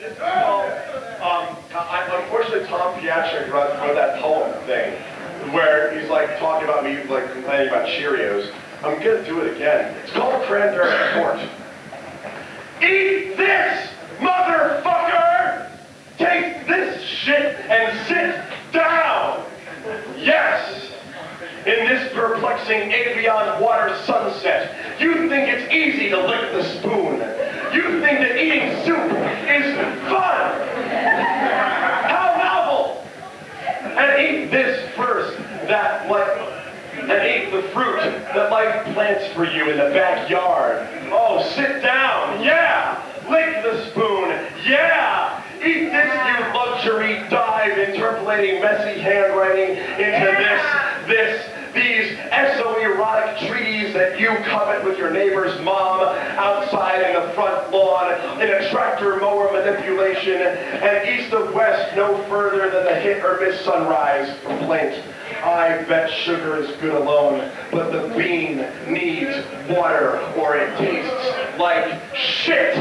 Um, I, unfortunately, Tom Piatrick wrote, wrote that poem thing where he's like talking about me like complaining about Cheerios. I'm gonna do it again. It's called Cranberry Court. Eat this, motherfucker! Take this shit and sit down! Yes! In this perplexing avion water sunset, you think it's easy to lick the spoon. You think that eating soup is fun! How novel! Eat this first, that like and eat the fruit that life plants for you in the backyard. Oh, sit down, yeah! Lick the spoon, yeah! Eat this, you luxury dive, interpolating messy handwriting into this, this, these exo-erotic treaties that you covet with your neighbor's mom outside in the front lawn in a tractor mower manipulation and east of west no further than the hit or miss sunrise complaint. I bet sugar is good alone, but the bean needs water or it tastes like shit.